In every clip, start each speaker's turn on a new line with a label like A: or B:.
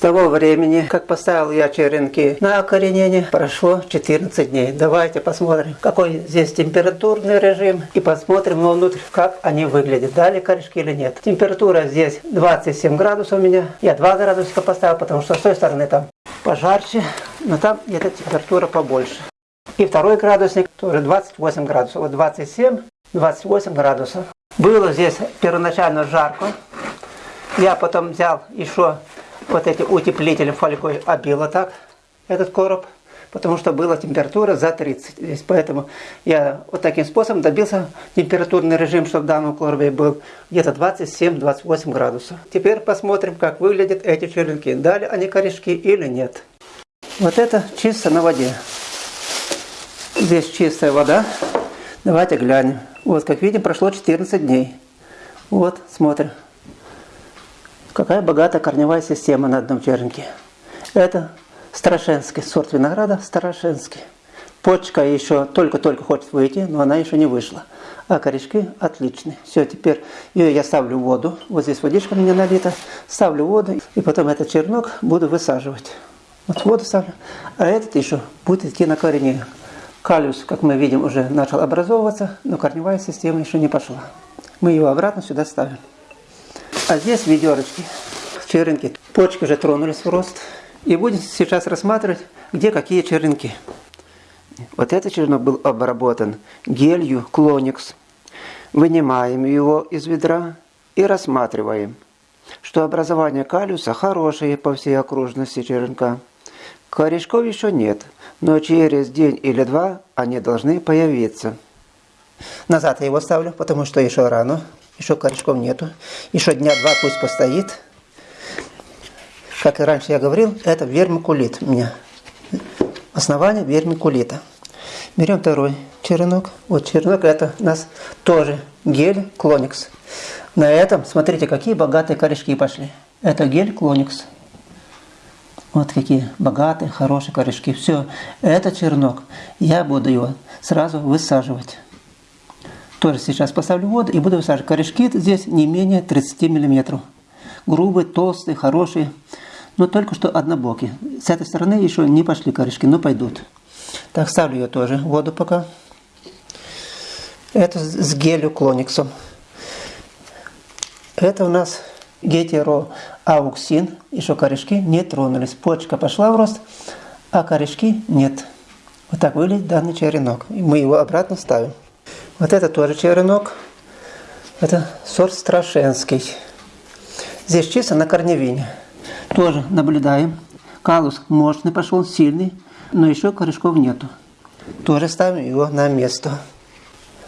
A: того времени, как поставил я черенки на окоренение, прошло 14 дней. Давайте посмотрим, какой здесь температурный режим и посмотрим внутрь, как они выглядят. Дали корешки или нет. Температура здесь 27 градусов у меня. Я 2 градусика поставил, потому что с той стороны там пожарче, но там где-то температура побольше. И второй градусник тоже 28 градусов. Вот 27, 28 градусов. Было здесь первоначально жарко. Я потом взял еще вот эти утеплители фольгой обила так, этот короб, потому что была температура за 30 здесь. Поэтому я вот таким способом добился температурный режим, чтобы в данном коробе был где-то 27-28 градусов. Теперь посмотрим, как выглядят эти черенки. Дали они корешки или нет. Вот это чисто на воде. Здесь чистая вода. Давайте глянем. Вот, как видим, прошло 14 дней. Вот, смотрим. Какая богатая корневая система на одном черенке. Это Старошенский, сорт винограда Старошенский. Почка еще только-только хочет выйти, но она еще не вышла. А корешки отличные. Все, теперь ее я ставлю в воду. Вот здесь водичка у меня налита. Ставлю воду. И потом этот чернок буду высаживать. Вот воду ставлю. А этот еще будет идти на корень. Калиус, как мы видим, уже начал образовываться, но корневая система еще не пошла. Мы его обратно сюда ставим. А здесь ведерочки, черенки. Почки уже тронулись в рост. И будем сейчас рассматривать, где какие черенки. Вот этот черенок был обработан гелью Клоникс. Вынимаем его из ведра и рассматриваем, что образование калиуса хорошее по всей окружности черенка. Корешков еще нет, но через день или два они должны появиться. Назад я его ставлю, потому что еще рано еще корешков нету. Еще дня два пусть постоит. Как и раньше я говорил, это вермикулит у меня. Основание вермикулита. Берем второй черенок. Вот черенок это у нас тоже гель Клоникс. На этом, смотрите, какие богатые корешки пошли. Это гель Клоникс. Вот какие богатые, хорошие корешки. Все, этот черенок, я буду его сразу высаживать. Тоже сейчас поставлю воду и буду высаживать. Корешки здесь не менее 30 мм. Грубые, толстые, хорошие. Но только что однобокие. С этой стороны еще не пошли корешки, но пойдут. Так, ставлю ее тоже воду пока. Это с гелью клониксом. Это у нас гетероауксин. Еще корешки не тронулись. Почка пошла в рост, а корешки нет. Вот так выглядит данный черенок. Мы его обратно ставим. Вот это тоже черенок. Это сорт Страшенский. Здесь чисто на корневине. Тоже наблюдаем. Калус мощный пошел, сильный, но еще корешков нету. Тоже ставим его на место.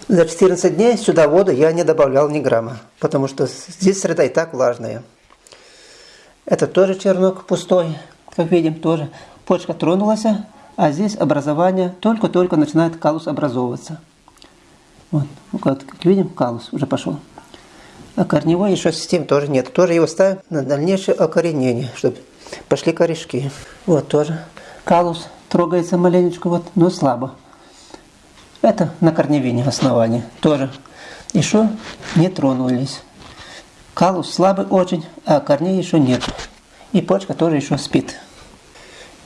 A: За 14 дней сюда воду я не добавлял ни грамма, потому что здесь среда и так влажная. Это тоже чернок пустой, как видим, тоже. Почка тронулась, а здесь образование только-только начинает калус образовываться. Вот, ну, как, видим, калус уже пошел. А корневой еще системы тоже нет. Тоже его ставим на дальнейшее окоренение, чтобы пошли корешки. Вот тоже калус трогается маленечко, вот, но слабо. Это на корневине основание. Тоже еще не тронулись. Калус слабый очень, а корней еще нет. И почка тоже еще спит.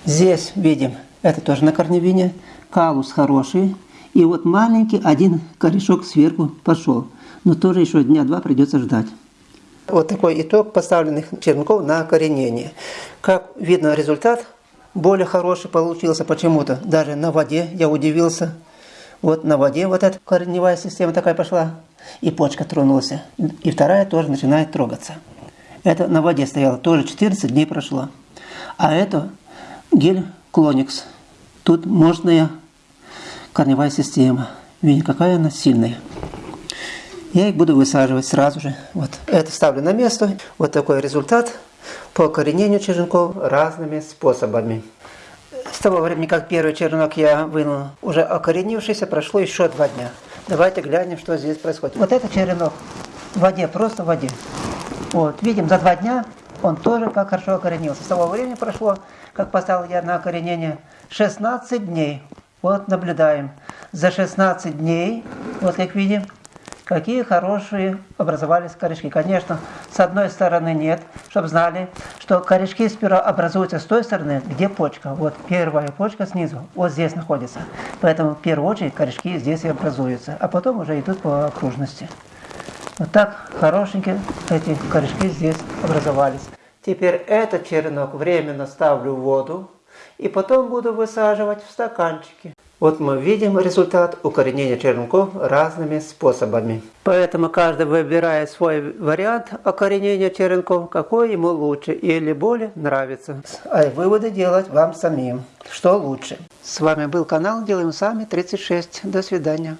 A: Здесь видим, это тоже на корневине. Калус хороший, и вот маленький один корешок сверху пошел. Но тоже еще дня два придется ждать. Вот такой итог поставленных черенков на коренение. Как видно, результат более хороший получился почему-то. Даже на воде я удивился. Вот на воде вот эта корневая система такая пошла. И почка тронулась. И вторая тоже начинает трогаться. Это на воде стояло. Тоже 14 дней прошло. А это гель Клоникс. Тут мощная корневая система. Видите, какая она сильная. Я их буду высаживать сразу же. Вот это ставлю на место. Вот такой результат по коренению черенков разными способами. С того времени, как первый черенок я вынул, уже окоренившийся, прошло еще два дня. Давайте глянем, что здесь происходит. Вот этот черенок в воде, просто в воде. Вот, видим, за два дня он тоже как хорошо окоренился. С того времени прошло, как поставил я на окоренение, 16 дней. Вот наблюдаем. За 16 дней, вот как видим, Какие хорошие образовались корешки. Конечно, с одной стороны нет, чтобы знали, что корешки сперва образуются с той стороны, где почка. Вот первая почка снизу, вот здесь находится. Поэтому в первую очередь корешки здесь и образуются, а потом уже идут по окружности. Вот так хорошенькие эти корешки здесь образовались. Теперь этот черенок временно ставлю в воду и потом буду высаживать в стаканчики. Вот мы видим результат укоренения черенков разными способами. Поэтому каждый выбирает свой вариант окоренения черенков, какой ему лучше или более нравится. А выводы делать вам самим, что лучше. С вами был канал Делаем Сами 36. До свидания.